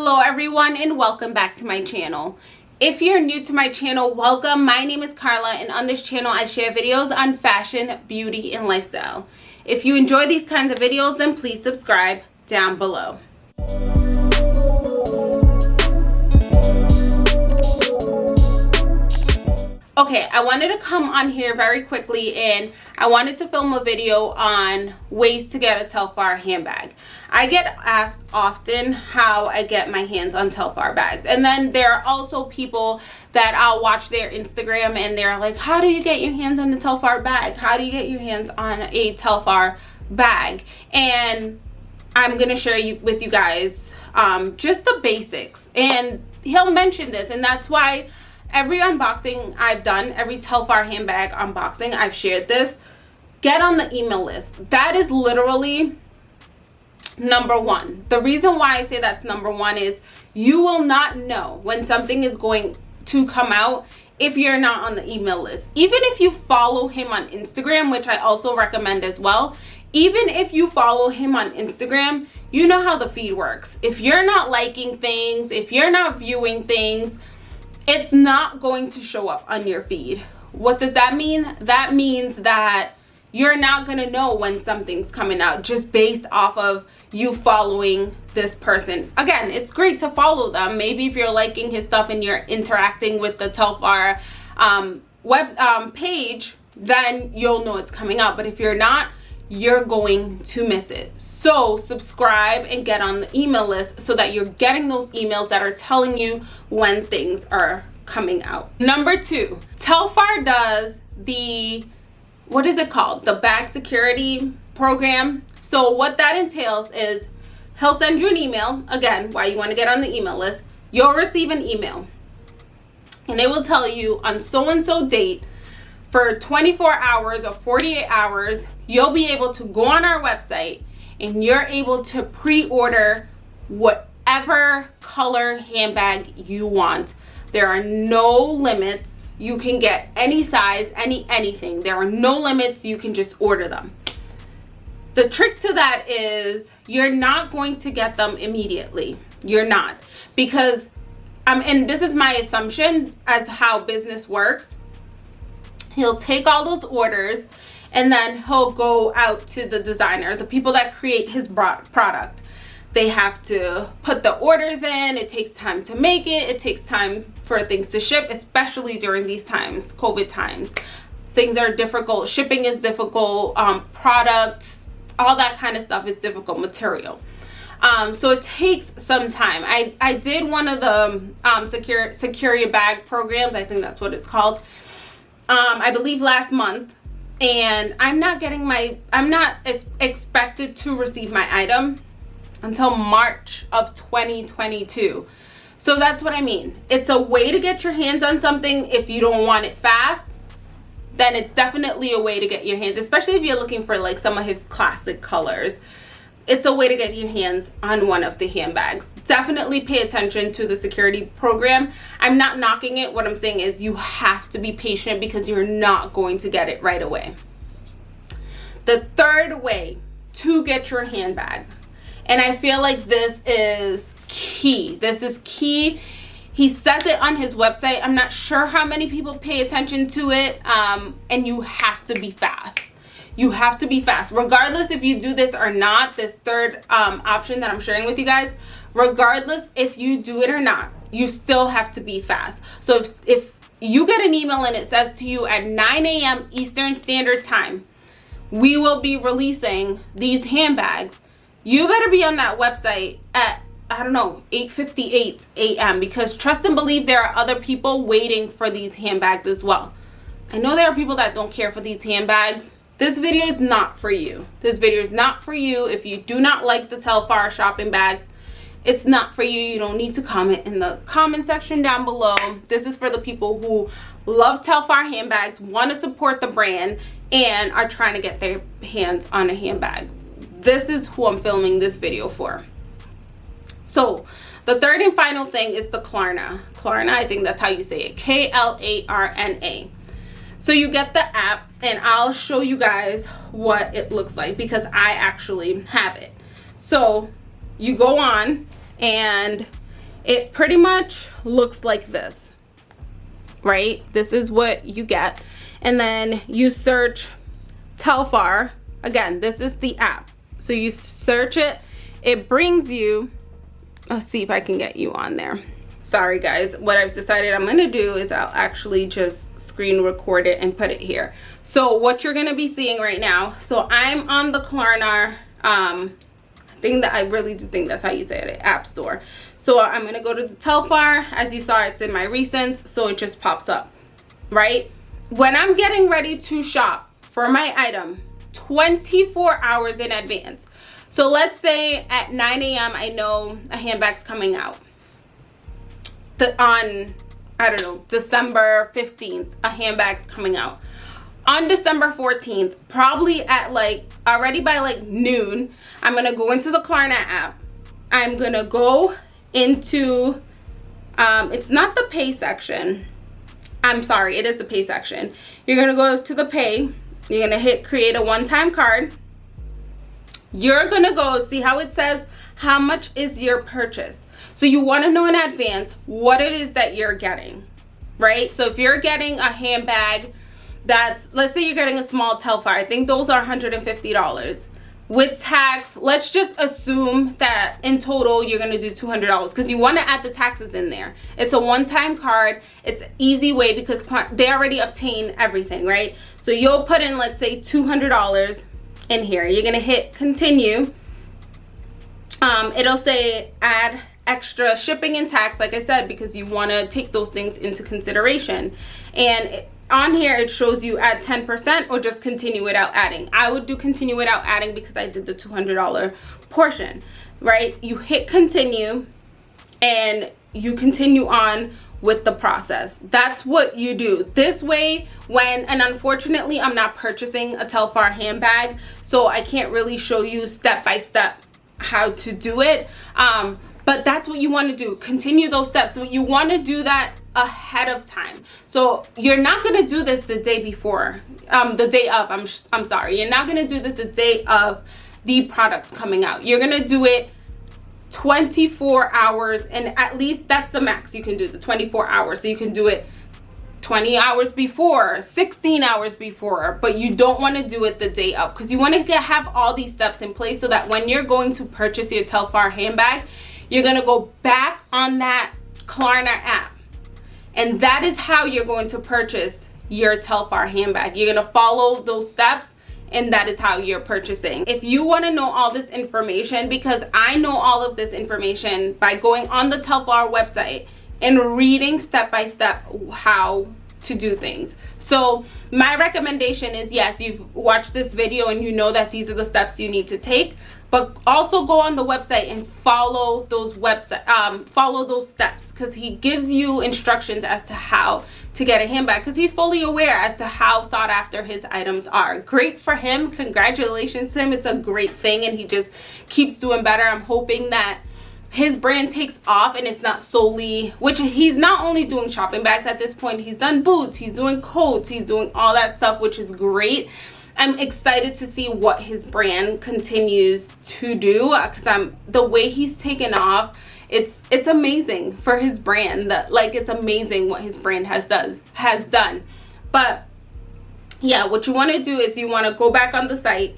hello everyone and welcome back to my channel. If you're new to my channel welcome. My name is carla and on this channel i share videos on fashion beauty and lifestyle. If you enjoy these kinds of videos then please subscribe down below okay i wanted to come on here very quickly and i wanted to film a video on ways to get a telfar handbag. I get asked often how i get my hands on telfar bags and then there are also people that i'll watch their instagram and they're like how do you get your hands on the telfar bag? How do you get your hands on a telfar bag? And i'm gonna share you with you guys um, just the basics and he'll mention this and that's why every unboxing I've done, every Telfar handbag unboxing, I've shared this. Get on the email list. That is literally number one. The reason why I say that's number one is you will not know when something is going to come out if you're not on the email list. Even if you follow him on Instagram, which I also recommend as well, even if you follow him on Instagram, you know how the feed works. If you're not liking things, if you're not viewing things, it's not going to show up on your feed. What does that mean? That means that you're not going to know when something's coming out just based off of you following this person. Again, it's great to follow them. Maybe if you're liking his stuff and you're interacting with the Telfar um, web um, page, then you'll know it's coming out. But if you're not, you're going to miss it. So subscribe and get on the email list so that you're getting those emails that are telling you when things are coming out. Number two, Telfar does the, what is it called? The bag security program. So what that entails is he'll send you an email, again, why you want to get on the email list. You'll receive an email and it will tell you on so-and-so date for 24 hours or 48 hours you'll be able to go on our website and you're able to pre-order whatever color handbag you want. There are no limits. You can get any size any anything. There are no limits. You can just order them. The trick to that is you're not going to get them immediately. You're not. Because um and this is my assumption as how business works he'll take all those orders and then he'll go out to the designer the people that create his product. They have to put the orders in. It takes time to make it. It takes time for things to ship especially during these times covid times. Things are difficult. Shipping is difficult. Um, products all that kind of stuff is difficult material. Um, so it takes some time. I i did one of the um, secure secure your bag programs. I think that's what it's called um, i believe last month and I'm not getting my I'm not expected to receive my item until March of 2022 so that's what I mean. It's a way to get your hands on something if you don't want it fast. Then it's definitely a way to get your hands especially if you're looking for like some of his classic colors it's a way to get your hands on one of the handbags. Definitely pay attention to the security program. I'm not knocking it. What i'm saying is you have to be patient because you're not going to get it right away. The third way to get your handbag and i feel like this is key. This is key. He says it on his website. I'm not sure how many people pay attention to it um, and you have to be fast you have to be fast. Regardless if you do this or not this third um, option that i'm sharing with you guys regardless if you do it or not you still have to be fast. So if, if you get an email and it says to you at 9 a.m eastern standard time we will be releasing these handbags. You better be on that website at I don't know 8:58 a.m. because trust and believe there are other people waiting for these handbags as well. I know there are people that don't care for these handbags this video is not for you. This video is not for you. If you do not like the Telfar shopping bags, it's not for you. You don't need to comment in the comment section down below. This is for the people who love Telfar handbags, want to support the brand, and are trying to get their hands on a handbag. This is who I'm filming this video for. So, the third and final thing is the Klarna. Klarna, I think that's how you say it. K-L-A-R-N-A. So you get the app and I'll show you guys what it looks like because I actually have it. So you go on and it pretty much looks like this right? This is what you get. And then you search telfar. Again this is the app. So you search it. It brings you let's see if i can get you on there sorry guys. What i've decided i'm going to do is i'll actually just screen record it and put it here. So what you're going to be seeing right now so i'm on the klarna um thing that i really do think that's how you say it app store. So i'm going to go to the telfar. As you saw it's in my recents so it just pops up right? When i'm getting ready to shop for my item 24 hours in advance. So let's say at 9 a.m i know a handbag's coming out the on i don't know december 15th a handbag's coming out on December 14th, probably at like already by like noon, I'm gonna go into the Klarna app. I'm gonna go into, um, it's not the pay section. I'm sorry, it is the pay section. You're gonna go to the pay. You're gonna hit create a one-time card. You're gonna go see how it says how much is your purchase. So you wanna know in advance what it is that you're getting, right? So if you're getting a handbag that's let's say you're getting a small telfar i think those are 150 dollars. With tax let's just assume that in total you're going to do 200 dollars because you want to add the taxes in there. It's a one-time card. It's easy way because they already obtain everything right? So you'll put in let's say 200 dollars in here. You're going to hit continue. Um, it'll say add extra shipping and tax like i said because you want to take those things into consideration. And on here it shows you add 10% or just continue without adding. I would do continue without adding because i did the $200 portion right? You hit continue and you continue on with the process. That's what you do. This way when and unfortunately i'm not purchasing a telfar handbag so i can't really show you step by step how to do it. Um but that's what you want to do. Continue those steps. So you want to do that ahead of time. So you're not going to do this the day before um the day of i'm i'm sorry. You're not going to do this the day of the product coming out. You're going to do it 24 hours and at least that's the max you can do the 24 hours. So you can do it 20 hours before 16 hours before but you don't want to do it the day of. Because you want to have all these steps in place so that when you're going to purchase your telfar handbag you're going to go back on that Klarna app. And that is how you're going to purchase your Telfar handbag. You're going to follow those steps and that is how you're purchasing. If you want to know all this information, because I know all of this information by going on the Telfar website and reading step by step how to do things. So my recommendation is yes, you've watched this video and you know that these are the steps you need to take, but also go on the website and follow those website um, follow those steps because he gives you instructions as to how to get a handbag because he's fully aware as to how sought after his items are. Great for him. Congratulations to him. It's a great thing and he just keeps doing better. I'm hoping that his brand takes off and it's not solely which he's not only doing shopping bags at this point he's done boots he's doing coats he's doing all that stuff which is great. I'm excited to see what his brand continues to do because I'm the way he's taken off it's it's amazing for his brand that like it's amazing what his brand has does has done. But yeah what you want to do is you want to go back on the site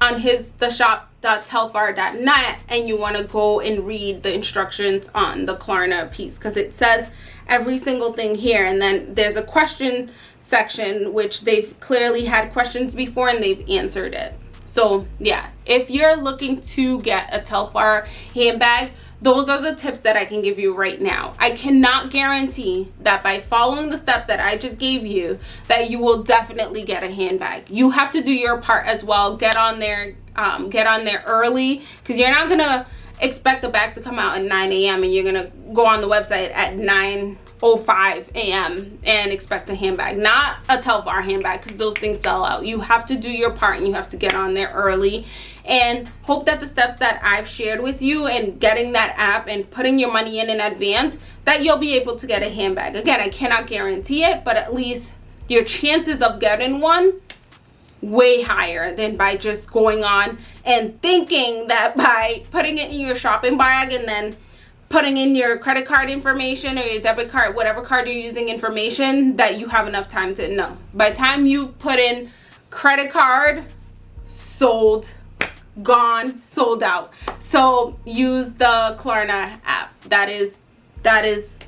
on his the shop.telfar.net and you want to go and read the instructions on the Klarna piece because it says every single thing here. And then there's a question section which they've clearly had questions before and they've answered it. So yeah if you're looking to get a telfar handbag those are the tips that I can give you right now. I cannot guarantee that by following the steps that I just gave you that you will definitely get a handbag. You have to do your part as well. Get on there, um, get on there early because you're not gonna expect a bag to come out at 9 a.m. and you're gonna go on the website at 9.05 a.m. and expect a handbag. Not a Telfar handbag because those things sell out. You have to do your part and you have to get on there early and hope that the steps that I've shared with you and getting that app and putting your money in in advance that you'll be able to get a handbag. Again, I cannot guarantee it, but at least your chances of getting one way higher than by just going on and thinking that by putting it in your shopping bag and then putting in your credit card information or your debit card, whatever card you're using information that you have enough time to know. By time you put in credit card, sold, gone, sold out. So use the Klarna app. That is that is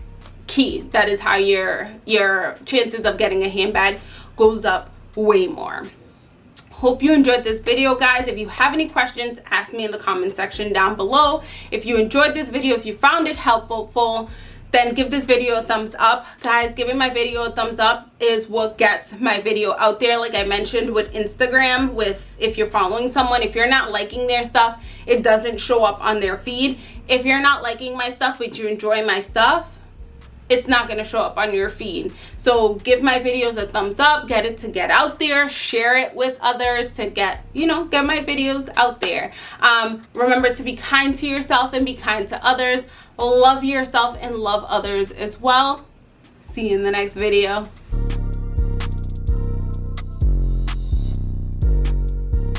key. That is how your your chances of getting a handbag goes up way more hope you enjoyed this video guys. If you have any questions ask me in the comment section down below. If you enjoyed this video if you found it helpful then give this video a thumbs up. Guys giving my video a thumbs up is what gets my video out there. Like i mentioned with instagram with if you're following someone if you're not liking their stuff it doesn't show up on their feed. If you're not liking my stuff but you enjoy my stuff it's not going to show up on your feed. So give my videos a thumbs up get it to get out there share it with others to get you know get my videos out there. Um, remember to be kind to yourself and be kind to others. Love yourself and love others as well. See you in the next video